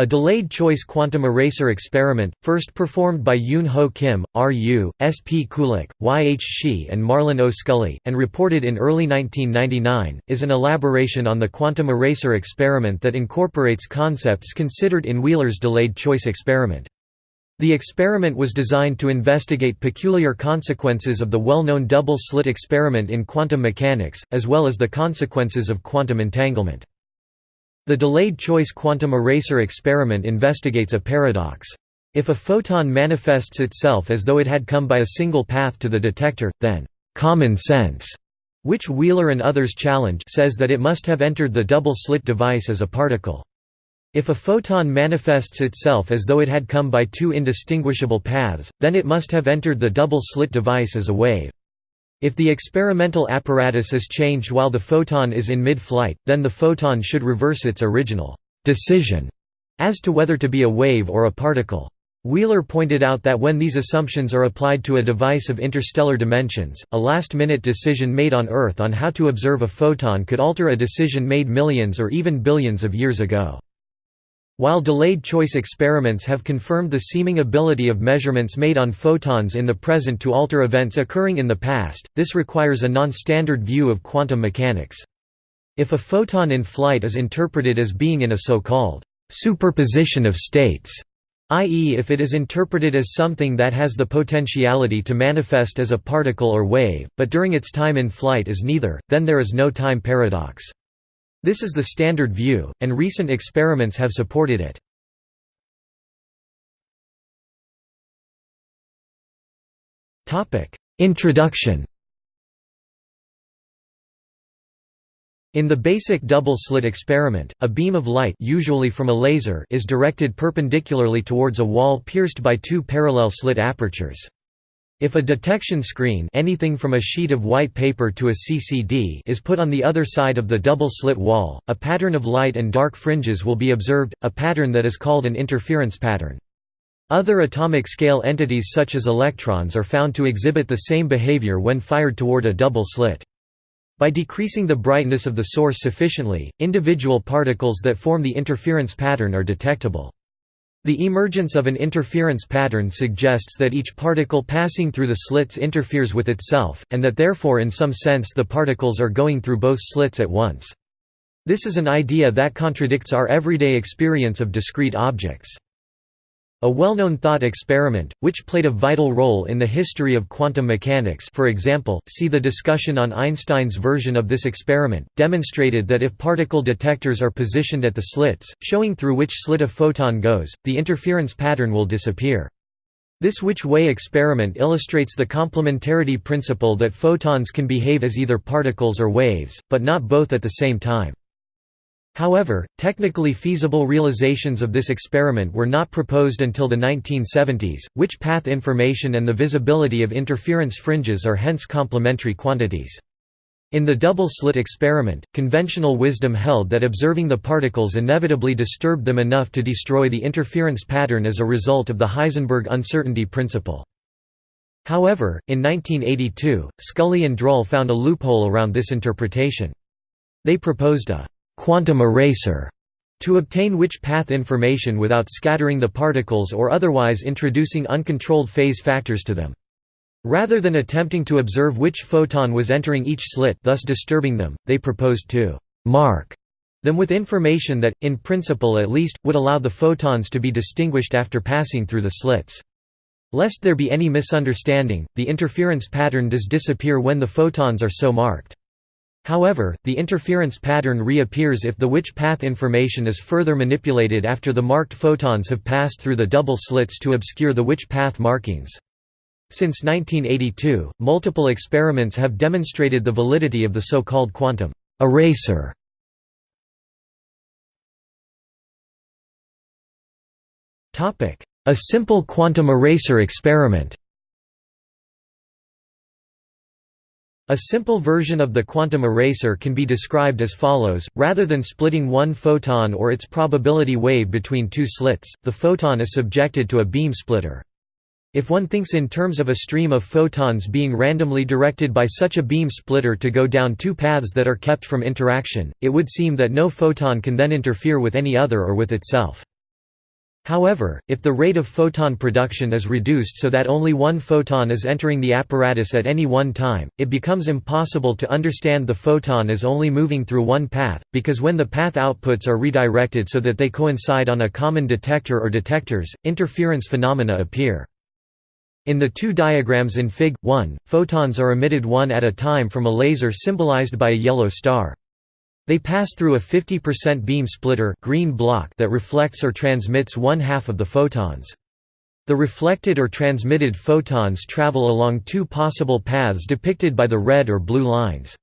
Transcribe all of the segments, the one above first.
A delayed-choice quantum eraser experiment, first performed by Yoon Ho Kim, R. Yu, S. P. Kulik, Y. H. Shih and Marlan O. Scully, and reported in early 1999, is an elaboration on the quantum eraser experiment that incorporates concepts considered in Wheeler's delayed-choice experiment. The experiment was designed to investigate peculiar consequences of the well-known double-slit experiment in quantum mechanics, as well as the consequences of quantum entanglement. The delayed-choice quantum eraser experiment investigates a paradox. If a photon manifests itself as though it had come by a single path to the detector, then «common sense», which Wheeler and others challenge says that it must have entered the double-slit device as a particle. If a photon manifests itself as though it had come by two indistinguishable paths, then it must have entered the double-slit device as a wave. If the experimental apparatus is changed while the photon is in mid-flight, then the photon should reverse its original decision as to whether to be a wave or a particle. Wheeler pointed out that when these assumptions are applied to a device of interstellar dimensions, a last-minute decision made on Earth on how to observe a photon could alter a decision made millions or even billions of years ago. While delayed choice experiments have confirmed the seeming ability of measurements made on photons in the present to alter events occurring in the past, this requires a non-standard view of quantum mechanics. If a photon in flight is interpreted as being in a so-called superposition of states, i.e. if it is interpreted as something that has the potentiality to manifest as a particle or wave, but during its time in flight is neither, then there is no time paradox. This is the standard view, and recent experiments have supported it. Introduction In the basic double-slit experiment, a beam of light usually from a laser is directed perpendicularly towards a wall pierced by two parallel slit apertures. If a detection screen anything from a sheet of white paper to a CCD is put on the other side of the double-slit wall, a pattern of light and dark fringes will be observed, a pattern that is called an interference pattern. Other atomic scale entities such as electrons are found to exhibit the same behavior when fired toward a double slit. By decreasing the brightness of the source sufficiently, individual particles that form the interference pattern are detectable. The emergence of an interference pattern suggests that each particle passing through the slits interferes with itself, and that therefore in some sense the particles are going through both slits at once. This is an idea that contradicts our everyday experience of discrete objects. A well-known thought experiment, which played a vital role in the history of quantum mechanics for example, see the discussion on Einstein's version of this experiment, demonstrated that if particle detectors are positioned at the slits, showing through which slit a photon goes, the interference pattern will disappear. This which-way experiment illustrates the complementarity principle that photons can behave as either particles or waves, but not both at the same time. However, technically feasible realizations of this experiment were not proposed until the 1970s, which path information and the visibility of interference fringes are hence complementary quantities. In the double-slit experiment, conventional wisdom held that observing the particles inevitably disturbed them enough to destroy the interference pattern as a result of the Heisenberg uncertainty principle. However, in 1982, Scully and Drühl found a loophole around this interpretation. They proposed a quantum eraser to obtain which path information without scattering the particles or otherwise introducing uncontrolled phase factors to them. Rather than attempting to observe which photon was entering each slit thus disturbing them, they proposed to «mark» them with information that, in principle at least, would allow the photons to be distinguished after passing through the slits. Lest there be any misunderstanding, the interference pattern does disappear when the photons are so marked. However, the interference pattern reappears if the which path information is further manipulated after the marked photons have passed through the double slits to obscure the which path markings. Since 1982, multiple experiments have demonstrated the validity of the so-called quantum eraser. A simple quantum eraser experiment A simple version of the quantum eraser can be described as follows, rather than splitting one photon or its probability wave between two slits, the photon is subjected to a beam splitter. If one thinks in terms of a stream of photons being randomly directed by such a beam splitter to go down two paths that are kept from interaction, it would seem that no photon can then interfere with any other or with itself. However, if the rate of photon production is reduced so that only one photon is entering the apparatus at any one time, it becomes impossible to understand the photon as only moving through one path, because when the path outputs are redirected so that they coincide on a common detector or detectors, interference phenomena appear. In the two diagrams in Fig. 1, photons are emitted one at a time from a laser symbolized by a yellow star. They pass through a 50% beam splitter green block that reflects or transmits one half of the photons. The reflected or transmitted photons travel along two possible paths depicted by the red or blue lines.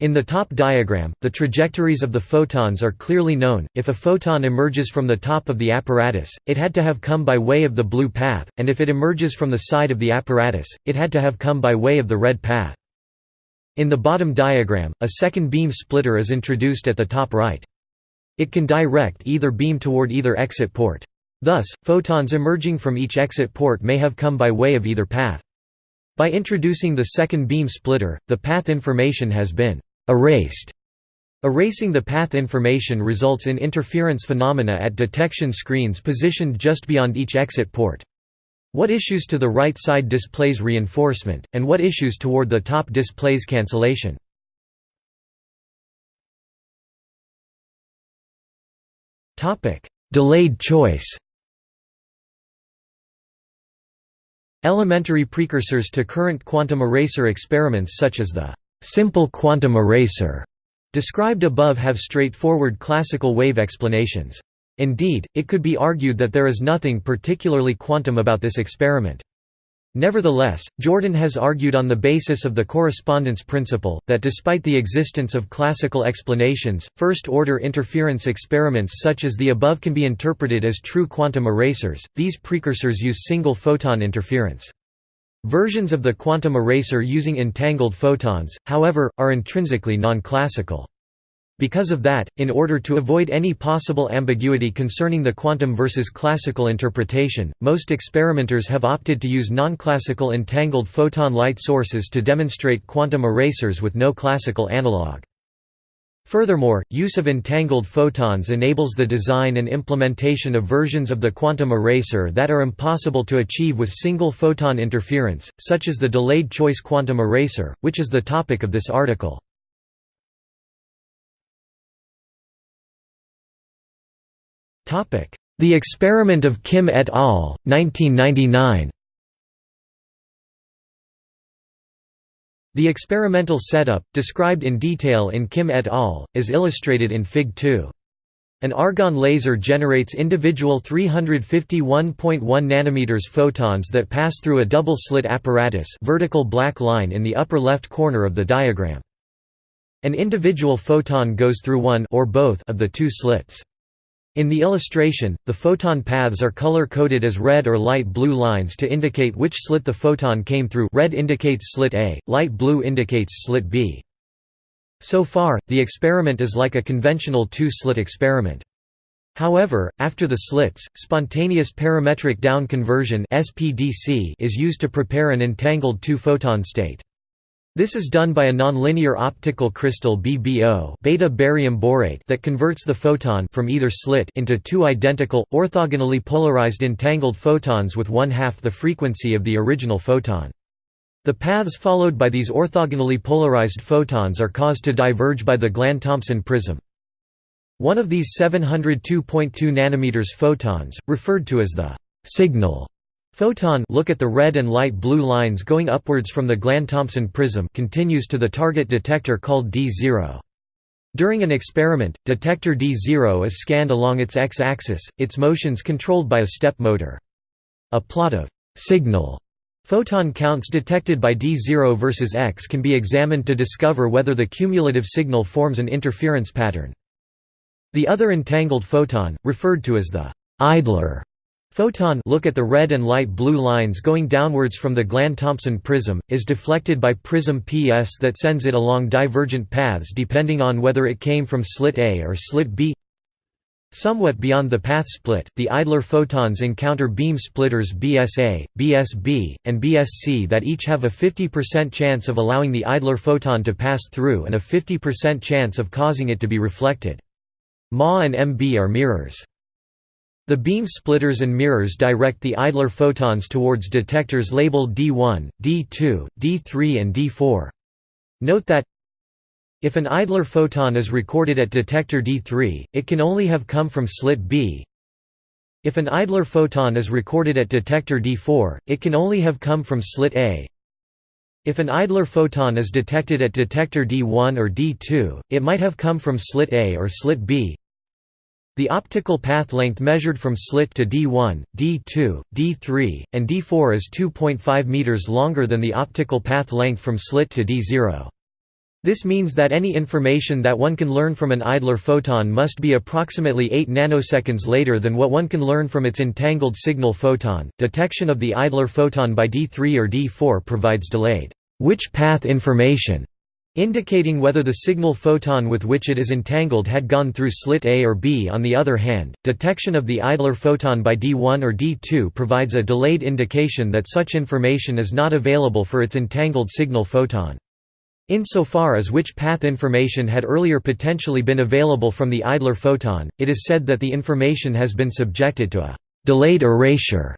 In the top diagram, the trajectories of the photons are clearly known. If a photon emerges from the top of the apparatus, it had to have come by way of the blue path, and if it emerges from the side of the apparatus, it had to have come by way of the red path. In the bottom diagram, a second beam splitter is introduced at the top right. It can direct either beam toward either exit port. Thus, photons emerging from each exit port may have come by way of either path. By introducing the second beam splitter, the path information has been erased. Erasing the path information results in interference phenomena at detection screens positioned just beyond each exit port. What issues to the right side displays reinforcement, and what issues toward the top displays cancellation. Delayed choice Elementary precursors to current quantum eraser experiments such as the «simple quantum eraser» described above have straightforward classical wave explanations. Indeed, it could be argued that there is nothing particularly quantum about this experiment. Nevertheless, Jordan has argued on the basis of the correspondence principle, that despite the existence of classical explanations, first-order interference experiments such as the above can be interpreted as true quantum erasers. These precursors use single photon interference. Versions of the quantum eraser using entangled photons, however, are intrinsically non-classical. Because of that, in order to avoid any possible ambiguity concerning the quantum versus classical interpretation, most experimenters have opted to use non-classical entangled photon light sources to demonstrate quantum erasers with no classical analog. Furthermore, use of entangled photons enables the design and implementation of versions of the quantum eraser that are impossible to achieve with single photon interference, such as the delayed choice quantum eraser, which is the topic of this article. The experiment of Kim et al., 1999 The experimental setup, described in detail in Kim et al., is illustrated in Fig. 2. An argon laser generates individual 351.1 nm photons that pass through a double-slit apparatus vertical black line in the upper left corner of the diagram. An individual photon goes through one or both of the two slits. In the illustration, the photon paths are color-coded as red or light blue lines to indicate which slit the photon came through red indicates slit A, light blue indicates slit B. So far, the experiment is like a conventional two-slit experiment. However, after the slits, spontaneous parametric down conversion is used to prepare an entangled two-photon state. This is done by a nonlinear optical crystal BBO beta barium borate that converts the photon from either slit into two identical, orthogonally polarized entangled photons with one-half the frequency of the original photon. The paths followed by these orthogonally polarized photons are caused to diverge by the Glan-Thompson prism. One of these 702.2 nm photons, referred to as the «signal» Photon look at the red and light blue lines going upwards from the Glan-Thompson prism continues to the target detector called D0. During an experiment, detector D0 is scanned along its x-axis, its motions controlled by a step motor. A plot of «signal» photon counts detected by D0 versus X can be examined to discover whether the cumulative signal forms an interference pattern. The other entangled photon, referred to as the «idler» Photon look at the red and light blue lines going downwards from the Glan-Thompson prism, is deflected by prism PS that sends it along divergent paths depending on whether it came from slit A or slit B. Somewhat beyond the path split, the idler photons encounter beam splitters BSA, BSB, and BSC that each have a 50% chance of allowing the idler photon to pass through and a 50% chance of causing it to be reflected. Ma and MB are mirrors. The beam splitters and mirrors direct the idler photons towards detectors labeled D1, D2, D3 and D4. Note that if an idler photon is recorded at detector D3, it can only have come from slit B. If an idler photon is recorded at detector D4, it can only have come from slit A. If an idler photon is detected at detector D1 or D2, it might have come from slit A or slit B. The optical path length measured from slit to D1, D2, D3, and D4 is 2.5 meters longer than the optical path length from slit to D0. This means that any information that one can learn from an idler photon must be approximately 8 nanoseconds later than what one can learn from its entangled signal photon. Detection of the idler photon by D3 or D4 provides delayed which path information indicating whether the signal photon with which it is entangled had gone through slit A or B. On the other hand, detection of the idler photon by D1 or D2 provides a delayed indication that such information is not available for its entangled signal photon. Insofar as which path information had earlier potentially been available from the idler photon, it is said that the information has been subjected to a delayed erasure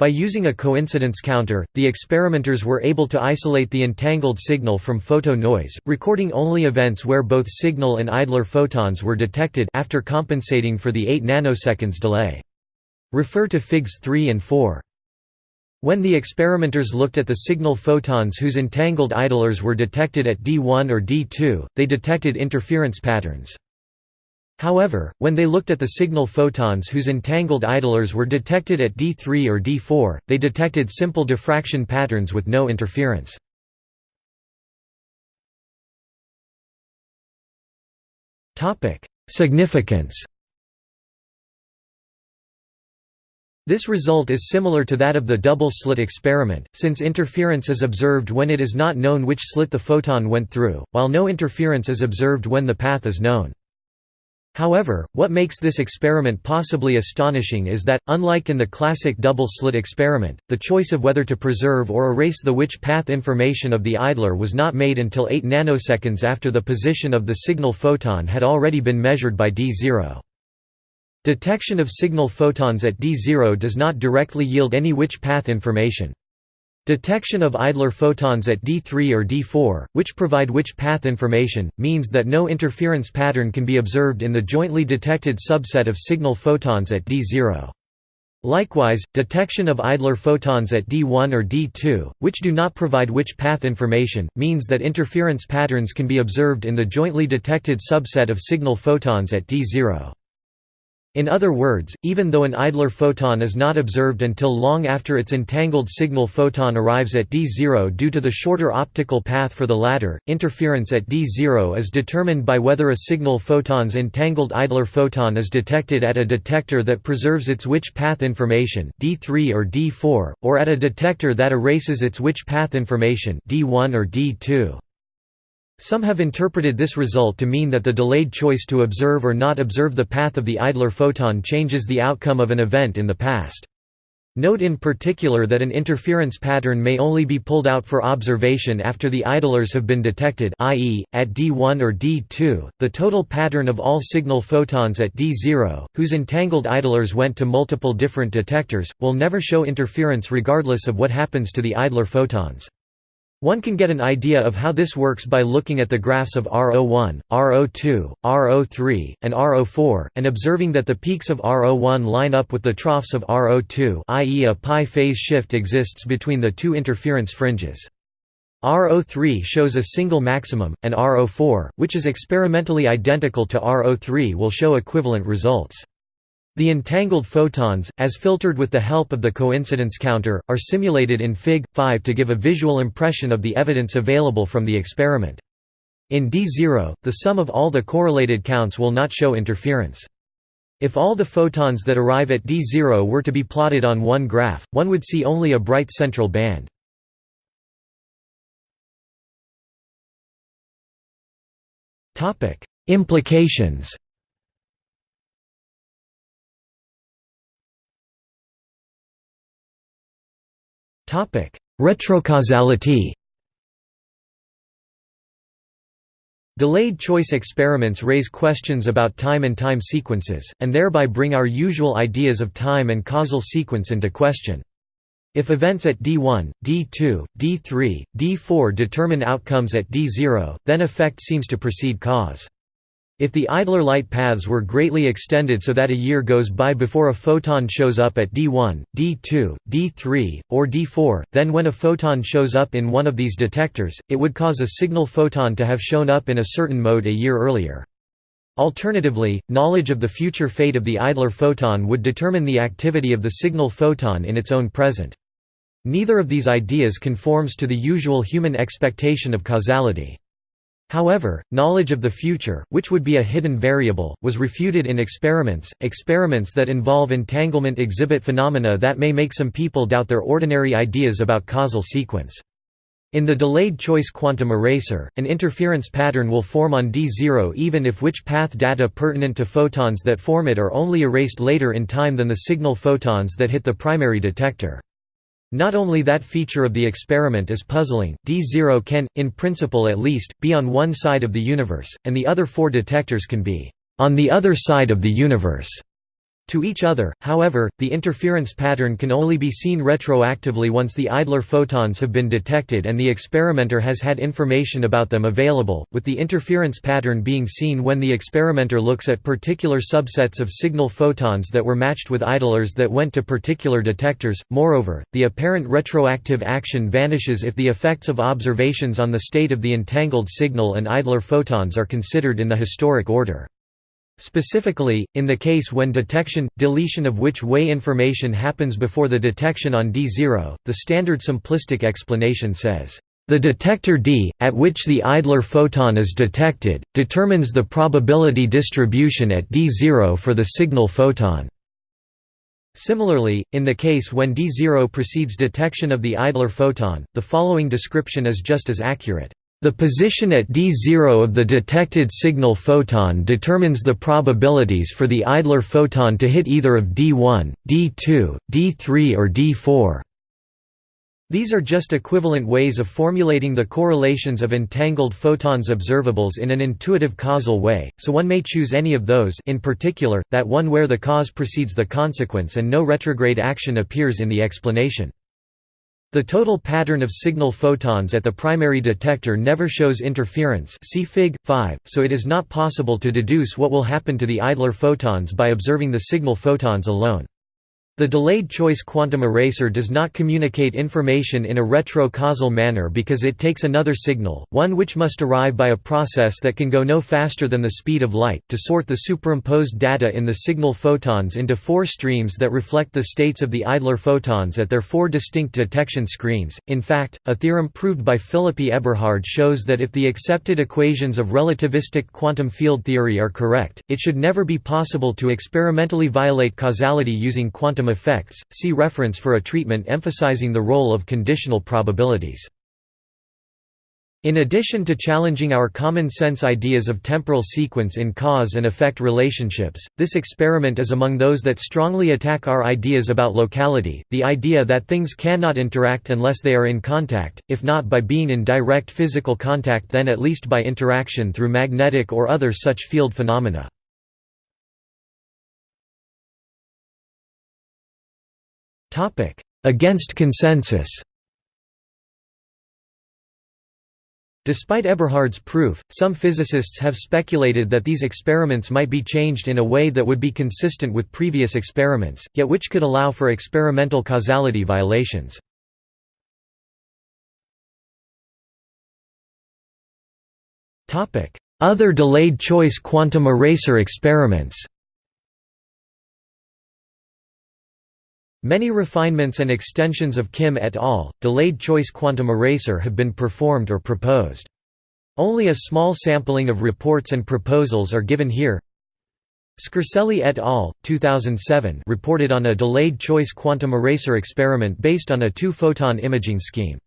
by using a coincidence counter, the experimenters were able to isolate the entangled signal from photo noise, recording only events where both signal and idler photons were detected after compensating for the 8 nanoseconds delay. Refer to Figs 3 and 4. When the experimenters looked at the signal photons whose entangled idlers were detected at D1 or D2, they detected interference patterns. However, when they looked at the signal photons whose entangled idlers were detected at D3 or D4, they detected simple diffraction patterns with no interference. Significance This result is similar to that of the double-slit experiment, since interference is observed when it is not known which slit the photon went through, while no interference is observed when the path is known. However, what makes this experiment possibly astonishing is that, unlike in the classic double-slit experiment, the choice of whether to preserve or erase the which path information of the idler was not made until 8 nanoseconds after the position of the signal photon had already been measured by D0. Detection of signal photons at D0 does not directly yield any which path information. Detection of idler photons at D3 or D4, which provide which path information, means that no interference pattern can be observed in the jointly detected subset of signal photons at D0. Likewise, detection of idler photons at D1 or D2, which do not provide which path information, means that interference patterns can be observed in the jointly detected subset of signal photons at D0. In other words, even though an idler photon is not observed until long after its entangled signal photon arrives at D0 due to the shorter optical path for the latter, interference at D0 is determined by whether a signal photon's entangled idler photon is detected at a detector that preserves its which path information D3 or D4, or at a detector that erases its which path information D1 or D2. Some have interpreted this result to mean that the delayed choice to observe or not observe the path of the idler photon changes the outcome of an event in the past. Note in particular that an interference pattern may only be pulled out for observation after the idlers have been detected i.e., at D1 or D2, the total pattern of all signal photons at D0, whose entangled idlers went to multiple different detectors, will never show interference regardless of what happens to the idler photons. One can get an idea of how this works by looking at the graphs of RO1, RO2, RO3, and RO4, and observing that the peaks of RO1 line up with the troughs of RO2 i.e. a pi phase shift exists between the two interference fringes. RO3 shows a single maximum, and RO4, which is experimentally identical to RO3 will show equivalent results. The entangled photons, as filtered with the help of the coincidence counter, are simulated in Fig. 5 to give a visual impression of the evidence available from the experiment. In D0, the sum of all the correlated counts will not show interference. If all the photons that arrive at D0 were to be plotted on one graph, one would see only a bright central band. Implications Retrocausality Delayed choice experiments raise questions about time and time sequences, and thereby bring our usual ideas of time and causal sequence into question. If events at D1, D2, D3, D4 determine outcomes at D0, then effect seems to precede cause. If the idler light paths were greatly extended so that a year goes by before a photon shows up at D1, D2, D3, or D4, then when a photon shows up in one of these detectors, it would cause a signal photon to have shown up in a certain mode a year earlier. Alternatively, knowledge of the future fate of the idler photon would determine the activity of the signal photon in its own present. Neither of these ideas conforms to the usual human expectation of causality. However, knowledge of the future, which would be a hidden variable, was refuted in experiments. Experiments that involve entanglement exhibit phenomena that may make some people doubt their ordinary ideas about causal sequence. In the delayed choice quantum eraser, an interference pattern will form on D0 even if which path data pertinent to photons that form it are only erased later in time than the signal photons that hit the primary detector. Not only that feature of the experiment is puzzling, D0 can, in principle at least, be on one side of the universe, and the other four detectors can be on the other side of the universe. To each other, however, the interference pattern can only be seen retroactively once the idler photons have been detected and the experimenter has had information about them available, with the interference pattern being seen when the experimenter looks at particular subsets of signal photons that were matched with idlers that went to particular detectors. Moreover, the apparent retroactive action vanishes if the effects of observations on the state of the entangled signal and idler photons are considered in the historic order. Specifically, in the case when detection, deletion of which way information happens before the detection on D0, the standard simplistic explanation says, "...the detector D, at which the idler photon is detected, determines the probability distribution at D0 for the signal photon." Similarly, in the case when D0 precedes detection of the idler photon, the following description is just as accurate. The position at d0 of the detected signal photon determines the probabilities for the idler photon to hit either of d1, d2, d3 or d4. These are just equivalent ways of formulating the correlations of entangled photons observables in an intuitive causal way, so one may choose any of those in particular, that one where the cause precedes the consequence and no retrograde action appears in the explanation. The total pattern of signal photons at the primary detector never shows interference see Fig. 5, so it is not possible to deduce what will happen to the idler photons by observing the signal photons alone. The delayed choice quantum eraser does not communicate information in a retro-causal manner because it takes another signal, one which must arrive by a process that can go no faster than the speed of light, to sort the superimposed data in the signal photons into four streams that reflect the states of the idler photons at their four distinct detection screens. In fact, a theorem proved by Phillippe Eberhard shows that if the accepted equations of relativistic quantum field theory are correct, it should never be possible to experimentally violate causality using quantum effects, see reference for a treatment emphasizing the role of conditional probabilities. In addition to challenging our common-sense ideas of temporal sequence in cause and effect relationships, this experiment is among those that strongly attack our ideas about locality, the idea that things cannot interact unless they are in contact, if not by being in direct physical contact then at least by interaction through magnetic or other such field phenomena. Against consensus. Despite Eberhard's proof, some physicists have speculated that these experiments might be changed in a way that would be consistent with previous experiments, yet which could allow for experimental causality violations. Other delayed choice quantum eraser experiments Many refinements and extensions of Kim et al. delayed choice quantum eraser have been performed or proposed. Only a small sampling of reports and proposals are given here. Scarcelli et al. 2007 reported on a delayed choice quantum eraser experiment based on a two-photon imaging scheme.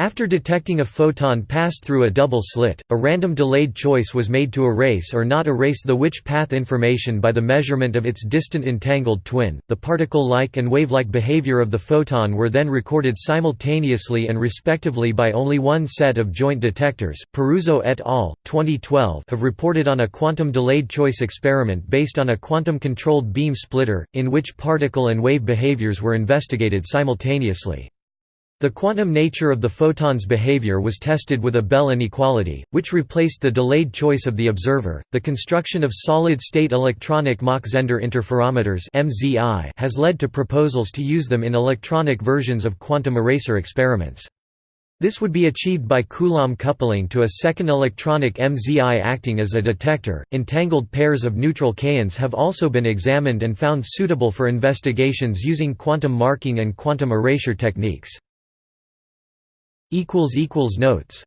After detecting a photon passed through a double slit, a random delayed choice was made to erase or not erase the which path information by the measurement of its distant entangled twin. The particle-like and wave-like behavior of the photon were then recorded simultaneously and respectively by only one set of joint detectors. Peruzzo et al. 2012 have reported on a quantum delayed choice experiment based on a quantum-controlled beam splitter, in which particle and wave behaviors were investigated simultaneously. The quantum nature of the photon's behavior was tested with a Bell inequality, which replaced the delayed choice of the observer. The construction of solid-state electronic Mach-Zehnder interferometers (MZI) has led to proposals to use them in electronic versions of quantum eraser experiments. This would be achieved by Coulomb coupling to a second electronic MZI acting as a detector. Entangled pairs of neutral kaons have also been examined and found suitable for investigations using quantum marking and quantum erasure techniques. Notes